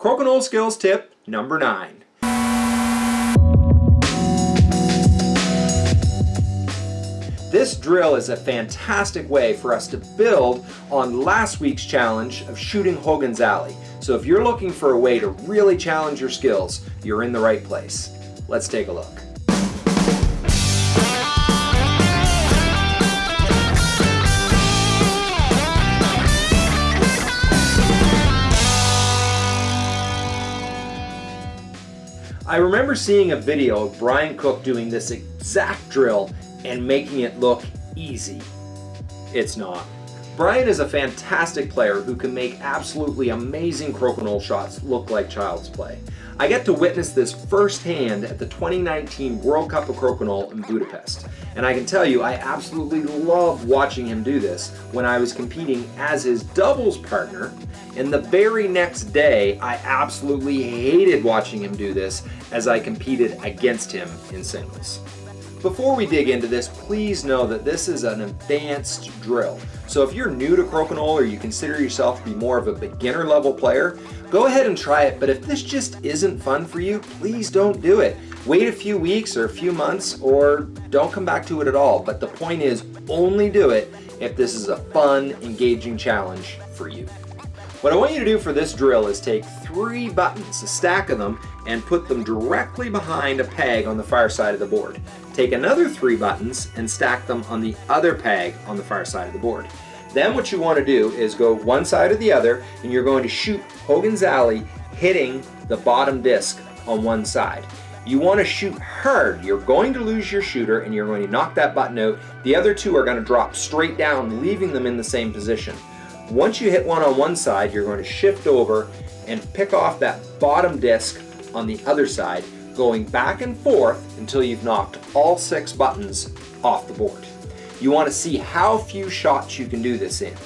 Crokinole skills tip number nine. This drill is a fantastic way for us to build on last week's challenge of shooting Hogan's Alley. So if you're looking for a way to really challenge your skills, you're in the right place. Let's take a look. I remember seeing a video of Brian Cook doing this exact drill and making it look easy. It's not. Brian is a fantastic player who can make absolutely amazing crokinole shots look like child's play. I get to witness this firsthand at the 2019 World Cup of Crokinole in Budapest. And I can tell you, I absolutely loved watching him do this when I was competing as his doubles partner. And the very next day, I absolutely hated watching him do this as I competed against him in singles. Before we dig into this, please know that this is an advanced drill. So if you're new to crokinole or you consider yourself to be more of a beginner level player, go ahead and try it. But if this just isn't fun for you, please don't do it. Wait a few weeks or a few months or don't come back to it at all. But the point is only do it if this is a fun, engaging challenge for you. What I want you to do for this drill is take three buttons, a stack of them, and put them directly behind a peg on the far side of the board. Take another three buttons and stack them on the other peg on the far side of the board. Then what you want to do is go one side or the other and you're going to shoot Hogan's Alley hitting the bottom disc on one side. You want to shoot hard. You're going to lose your shooter and you're going to knock that button out. The other two are going to drop straight down, leaving them in the same position. Once you hit one on one side, you're going to shift over and pick off that bottom disc on the other side, going back and forth until you've knocked all six buttons off the board. You want to see how few shots you can do this in.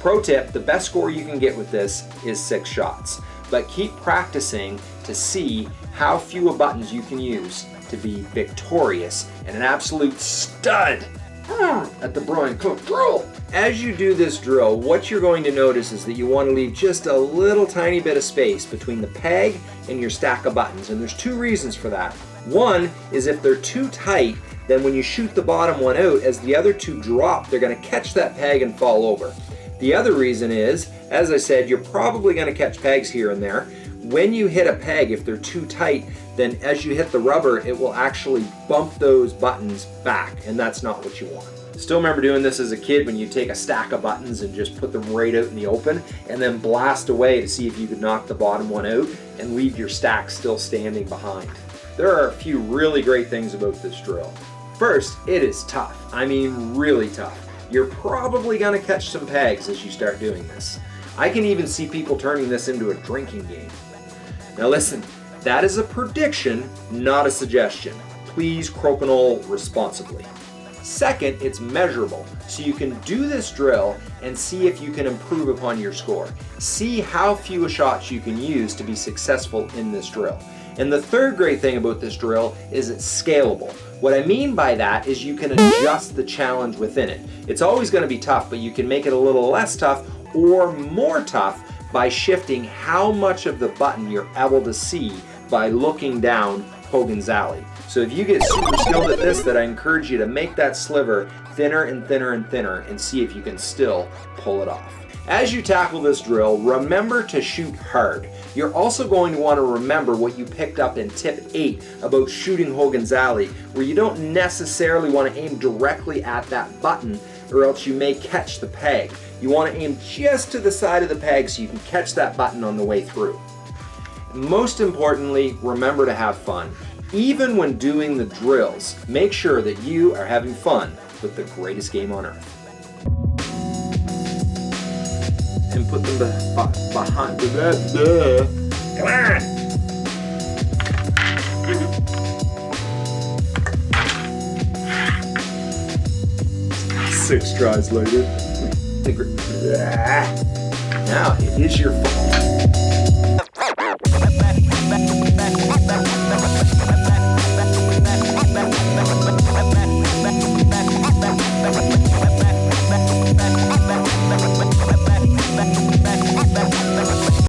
Pro tip, the best score you can get with this is six shots, but keep practicing to see how few buttons you can use to be victorious and an absolute stud ah. at the Brian Cook drill. As you do this drill, what you're going to notice is that you want to leave just a little tiny bit of space between the peg and your stack of buttons. And there's two reasons for that. One is if they're too tight, then when you shoot the bottom one out, as the other two drop, they're going to catch that peg and fall over. The other reason is, as I said, you're probably going to catch pegs here and there. When you hit a peg, if they're too tight, then as you hit the rubber, it will actually bump those buttons back, and that's not what you want. Still remember doing this as a kid when you take a stack of buttons and just put them right out in the open and then blast away to see if you could knock the bottom one out and leave your stack still standing behind. There are a few really great things about this drill. First, it is tough. I mean really tough. You're probably gonna catch some pegs as you start doing this. I can even see people turning this into a drinking game. Now listen, that is a prediction, not a suggestion. Please crokinole responsibly. Second, it's measurable, so you can do this drill and see if you can improve upon your score. See how few shots you can use to be successful in this drill. And the third great thing about this drill is it's scalable. What I mean by that is you can adjust the challenge within it. It's always going to be tough, but you can make it a little less tough or more tough by shifting how much of the button you're able to see by looking down Hogan's Alley. So if you get super skilled at this, that I encourage you to make that sliver thinner and thinner and thinner and see if you can still pull it off. As you tackle this drill, remember to shoot hard. You're also going to want to remember what you picked up in tip 8 about shooting Hogan's Alley, where you don't necessarily want to aim directly at that button or else you may catch the peg. You want to aim just to the side of the peg so you can catch that button on the way through. Most importantly, remember to have fun. Even when doing the drills, make sure that you are having fun with the greatest game on earth. And put them be behind the Come on! Six tries later. Now it is your fault.